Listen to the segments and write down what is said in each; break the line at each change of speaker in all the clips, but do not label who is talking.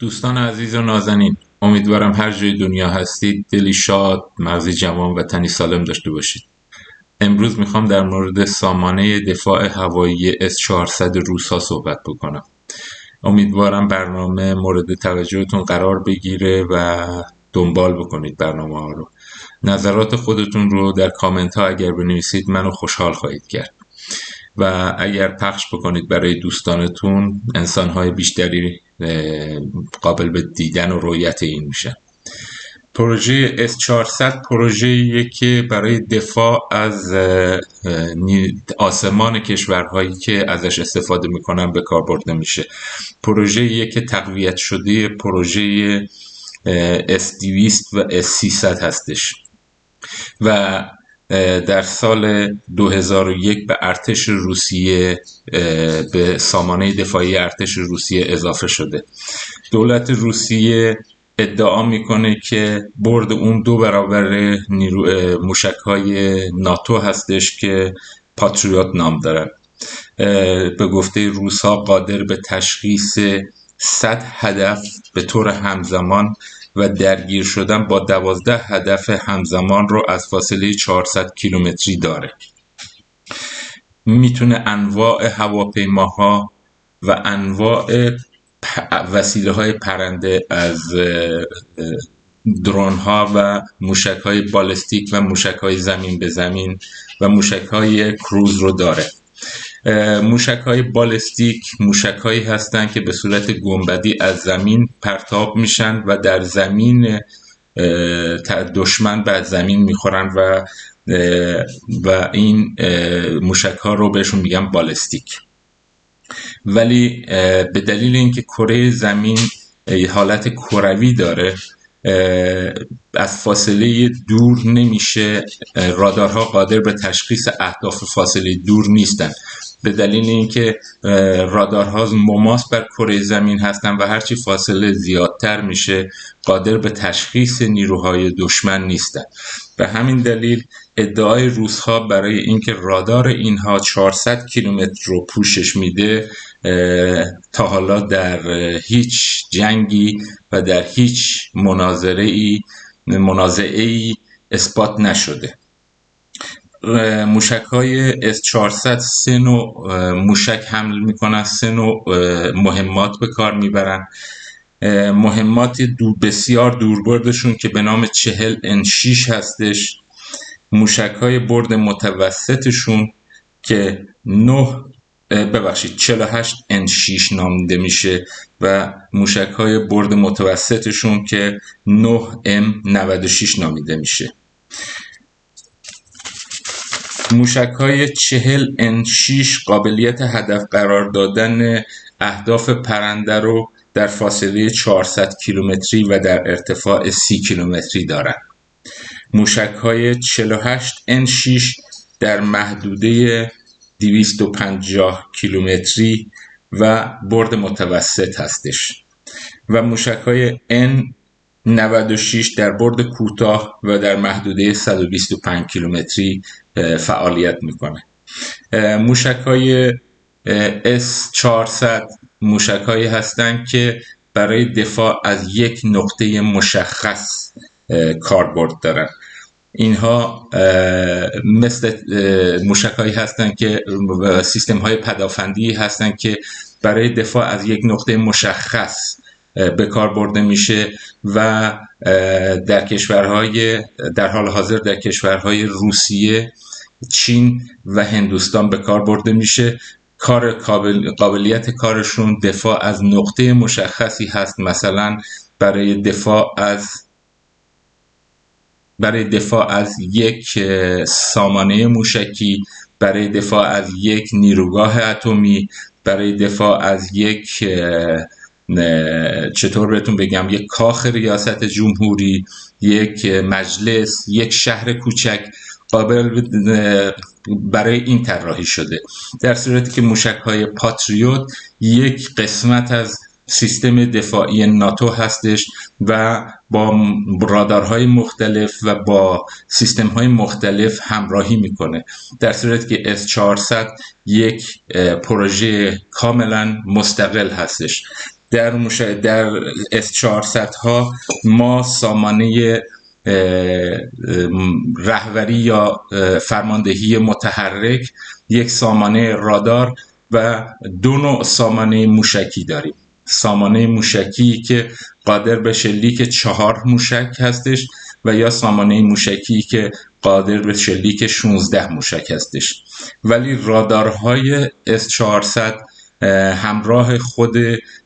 دوستان عزیز و نازنین امیدوارم هر جای دنیا هستید. دلی شاد مغزی جوان و تنی سالم داشته باشید. امروز می‌خوام در مورد سامانه دفاع هوایی S400 روسا صحبت بکنم. امیدوارم برنامه مورد توجهتون قرار بگیره و دنبال بکنید برنامه ها رو. نظرات خودتون رو در کامنت ها اگر بنویسید منو خوشحال خواهید کرد. و اگر پخش بکنید برای دوستانتون انسانهای بیشتری قابل به دیدن و رویت این میشن پروژه S400 پروژه که برای دفاع از آسمان کشورهایی که ازش استفاده می‌کنن به کار برده میشه. پروژه که تقویت شده پروژه S200 و S300 هستش. و در سال 2001 به ارتش روسیه به سامانه دفاعی ارتش روسیه اضافه شده. دولت روسیه ادعا می‌کنه که برد اون دو برابر موشک های ناتو هستش که پاتریوت نام دارن. به گفته روس ها قادر به تشخیص 100 هدف به طور همزمان و درگیر شدن با دوازده هدف همزمان رو از فاصله 400 کیلومتری داره. می‌تونه انواع هواپیماها و انواع وسیله های پرنده از درون ها و موشک های بالستیک و موشک های زمین به زمین و موشک های کروز رو داره. موشک های بالستیک موشک هایی هستند که به صورت گنبدی از زمین پرتاب میشن و در زمین دشمن به زمین می‌خورن و و این موشک ها رو بهشون میگن بالستیک. ولی به دلیل اینکه کره زمین حالت کروی داره از فاصله دور نمیشه رادارها قادر به تشخیص اهداف فاصله دور نیستن. به دلیل اینکه رادارها مماس بر کره زمین هستن و هرچی فاصله زیادتر میشه قادر به تشخیص نیروهای دشمن نیستن. به همین دلیل ادعای روزها برای اینکه رادار اینها 400 کیلومتر رو پوشش میده تا حالا در هیچ جنگی و در هیچ مناظره ای منازعه ای اثبات نشده. موشک های S400 سه نوع موشک حمل می‌کنن سه نوع مهمات به کار می‌برن. مهمات دور بسیار دوربردشون که به نام چهل ان 6 هستش. موشک های برد متوسطشون که 9 ببخشید 48 ان 6 نامیده میشه و موشک های برد متوسطشون که 9 ام 96 نامیده میشه. موشک های 40 ان 6 قابلیت هدف قرار دادن اهداف پرنده رو در فاصله 400 کیلومتری و در ارتفاع 30 کیلومتری دارند. موشک های 48 ان 6 در محدوده 250 کیلومتری و برد متوسط هستش و موشک های N 96 در برد کوتاه و در محدوده 125 کیلومتری فعالیت می‌کنه. موشک های S400 موشک هایی هستند که برای دفاع از یک نقطه مشخص کاربرد دارن. اینها مثل موشک هایی هستند که سیستم های پدافندی هستند که برای دفاع از یک نقطه مشخص به کار برده میشه و در کشورهای در حال حاضر در کشورهای روسیه چین و هندوستان به کار برده میشه. کار قابلیت کارشون دفاع از نقطه مشخصی هست. مثلا برای دفاع از برای دفاع از یک سامانه موشکی برای دفاع از یک نیروگاه اتمی برای دفاع از یک چطور بهتون بگم یک کاخ ریاست جمهوری یک مجلس یک شهر کوچک قابل برای این طراحی شده. در صورتی که موشک های پاتریوت یک قسمت از سیستم دفاعی ناتو هستش و با رادارهای مختلف و با سیستم های مختلف همراهی می‌کنه. در صورتی که S400 یک پروژه کاملا مستقل هستش. در مش... در اس 400 ها ما سامانه رهبری یا فرماندهی متحرک یک سامانه رادار و دو نوع سامانه موشکی داریم. سامانه موشکی که قادر به شلیک چهار موشک هستش و یا سامانه موشکی که قادر به شلیک 16 موشک هستش. ولی رادارهای S400 همراه خود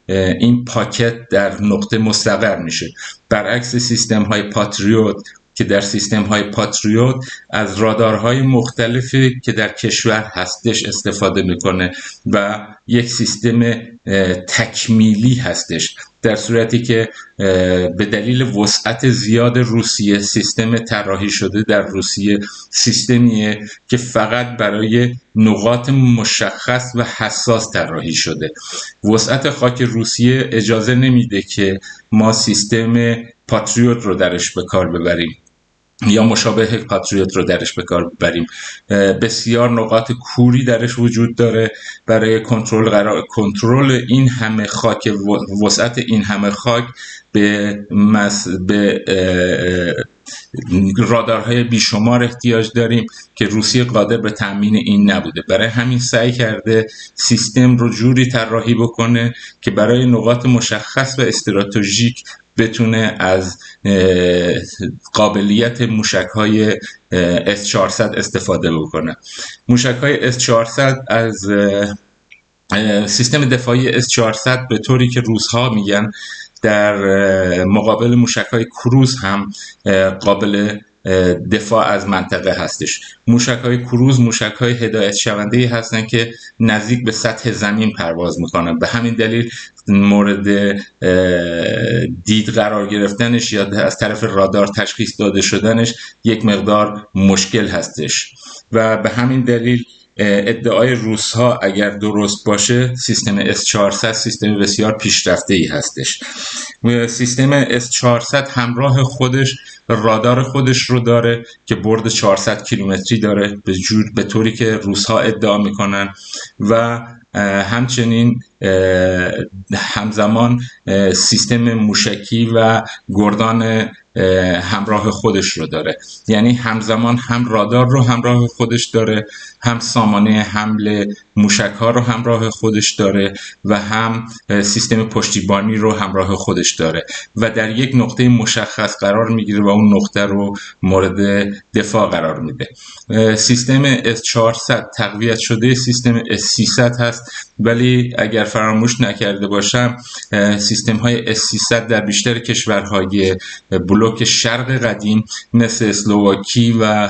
این پاکت در نقطه مستقر میشه. برعکس سیستم های پاتریوت که در سیستم های پاتریوت از رادارهای مختلفی که در کشور هستش استفاده می‌کنه و یک سیستم تکمیلی هستش. در صورتی که به دلیل وسعت زیاد روسیه سیستم طراحی شده در روسیه سیستمیه که فقط برای نقاط مشخص و حساس طراحی شده. وسعت خاک روسیه اجازه نمیده که ما سیستم پاتریوت رو درش به کار ببریم. یا مشابه پاتریوت رو درش به کار ببریم. بسیار نقاط کوری درش وجود داره برای کنترل قرار کنترل این همه خاک وسعت این همه خاک به مس... به رادارهای بیشمار احتیاج داریم که روسیه قادر به تامین این نبوده. برای همین سعی کرده سیستم رو جوری طراحی بکنه که برای نقاط مشخص و استراتژیک بتونه از قابلیت موشک های S400 استفاده بکنه. موشک های S400 از سیستم دفاعی S400 به طوری که روزها میگن در مقابل موشک های کروز هم قابل دفاع از منطقه هستش. موشک های کروز موشک های هدایت شونده هستن که نزدیک به سطح زمین پرواز می‌کنن. به همین دلیل مورد دید قرار گرفتنش یا از طرف رادار تشخیص داده شدنش یک مقدار مشکل هستش. و به همین دلیل ادعای روس ها اگر درست باشه سیستم S400 سیستم بسیار پیشرفته ای هستش. سیستم S400 همراه خودش رادار خودش رو داره که برد 400 کیلومتری داره به جور به طوری که روس ها ادعا می‌کنن. و همچنین همزمان سیستم موشکی و گردان همراه خودش رو داره. یعنی همزمان هم رادار رو همراه خودش داره هم سامانه حمل موشک ها رو همراه خودش داره و هم سیستم پشتیبانی رو همراه خودش داره. و در یک نقطه مشخص قرار می‌گیره و اون نقطه رو مورد دفاع قرار میده. سیستم S400 تقویت شده سیستم S300 هست. ولی اگر فراموش نکرده باشم سیستم های S300 در بیشتر کشورهای بلوک شرق قدیم مثل اسلوواکی و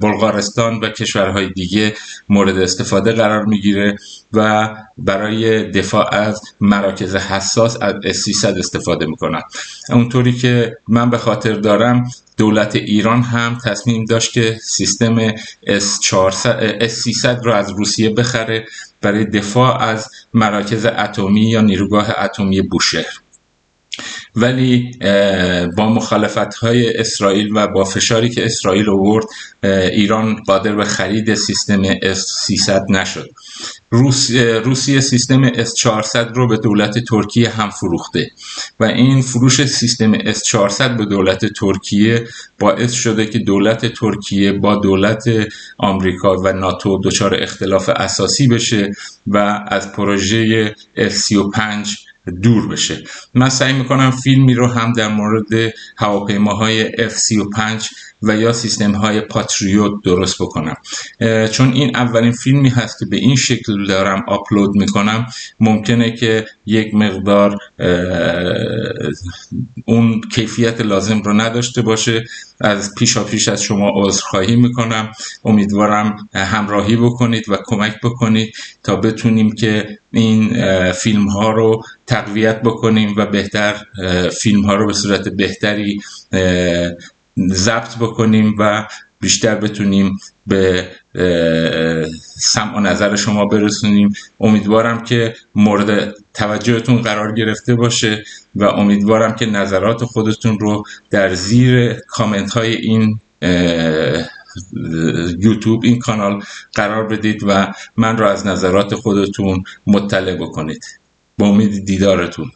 بلغارستان و کشورهای دیگه مورد استفاده قرار می‌گیره و برای دفاع از مراکز حساس از S300 استفاده می‌کنن. اونطوری که من به خاطر دارم دولت ایران هم تصمیم داشت که سیستم S300 رو از روسیه بخره برای دفاع از مراکز اتمی یا نیروگاه اتمی بوشهر. ولی با مخالفت های اسرائیل و با فشاری که اسرائیل آورد ایران قادر به خرید سیستم S300 نشد. روسیه سیستم S400 رو به دولت ترکیه هم فروخته و این فروش سیستم S400 به دولت ترکیه باعث شده که دولت ترکیه با دولت آمریکا و ناتو دچار اختلاف اساسی بشه و از پروژه F35 دور بشه. من سعی می‌کنم فیلمی رو هم در مورد هواپیماهای F35 و یا سیستم های پاتریوت درست بکنم. چون این اولین فیلمی هست که به این شکل دارم آپلود می‌کنم ممکنه که یک مقدار اون کیفیت لازم رو نداشته باشه. از پیشا پیش از شما عذرخواهی می‌کنم. امیدوارم همراهی بکنید و کمک بکنید تا بتونیم که این فیلم ها رو تقویت بکنیم و بهتر فیلم ها رو به صورت بهتری ضبط بکنیم و بیشتر بتونیم به سمع و نظر شما برسونیم. امیدوارم که مورد توجهتون قرار گرفته باشه و امیدوارم که نظرات خودتون رو در زیر کامنت های این یوتیوب این کانال قرار بدید و من رو از نظرات خودتون مطلع بکنید. با امید دیدارتون.